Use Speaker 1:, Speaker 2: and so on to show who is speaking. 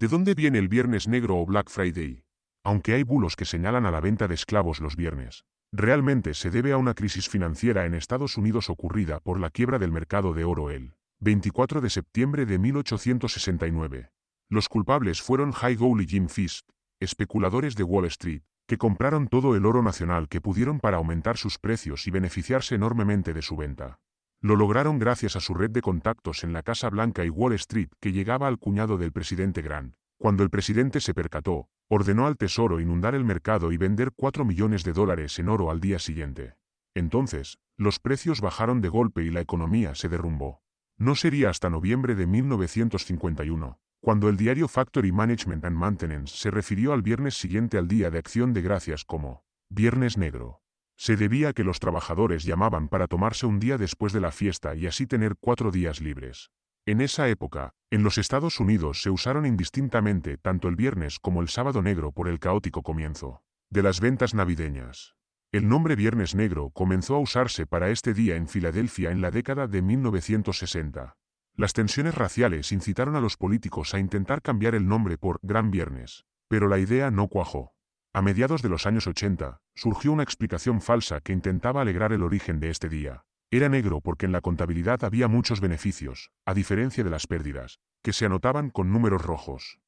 Speaker 1: ¿De dónde viene el Viernes Negro o Black Friday? Aunque hay bulos que señalan a la venta de esclavos los viernes, realmente se debe a una crisis financiera en Estados Unidos ocurrida por la quiebra del mercado de oro el 24 de septiembre de 1869. Los culpables fueron High Gould y Jim Fisk, especuladores de Wall Street, que compraron todo el oro nacional que pudieron para aumentar sus precios y beneficiarse enormemente de su venta. Lo lograron gracias a su red de contactos en la Casa Blanca y Wall Street que llegaba al cuñado del presidente Grant. Cuando el presidente se percató, ordenó al Tesoro inundar el mercado y vender 4 millones de dólares en oro al día siguiente. Entonces, los precios bajaron de golpe y la economía se derrumbó. No sería hasta noviembre de 1951, cuando el diario Factory Management and Maintenance se refirió al viernes siguiente al Día de Acción de Gracias como Viernes Negro. Se debía a que los trabajadores llamaban para tomarse un día después de la fiesta y así tener cuatro días libres. En esa época, en los Estados Unidos se usaron indistintamente tanto el viernes como el sábado negro por el caótico comienzo de las ventas navideñas. El nombre Viernes Negro comenzó a usarse para este día en Filadelfia en la década de 1960. Las tensiones raciales incitaron a los políticos a intentar cambiar el nombre por Gran Viernes, pero la idea no cuajó. A mediados de los años 80, surgió una explicación falsa que intentaba alegrar el origen de este día. Era negro porque en la contabilidad había muchos beneficios, a diferencia de las pérdidas, que se anotaban con números rojos.